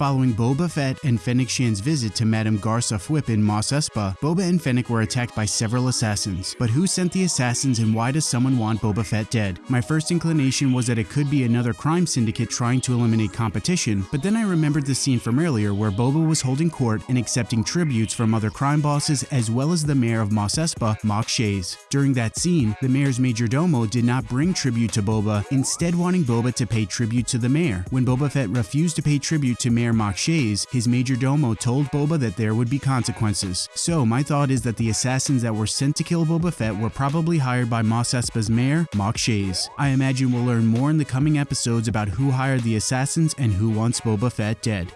Following Boba Fett and Fennec Shand's visit to Madame Garsa Fwip in Mos Espa, Boba and Fennec were attacked by several assassins. But who sent the assassins and why does someone want Boba Fett dead? My first inclination was that it could be another crime syndicate trying to eliminate competition, but then I remembered the scene from earlier where Boba was holding court and accepting tributes from other crime bosses as well as the mayor of Mos Espa, Mok Shaiz. During that scene, the mayor's major domo did not bring tribute to Boba, instead wanting Boba to pay tribute to the mayor. When Boba Fett refused to pay tribute to Mayor Mok Shaiz, his major domo told Boba that there would be consequences. So my thought is that the assassins that were sent to kill Boba Fett were probably hired by Mos Espa's mayor, Mok Shaiz. I imagine we'll learn more in the coming episodes about who hired the assassins and who wants Boba Fett dead.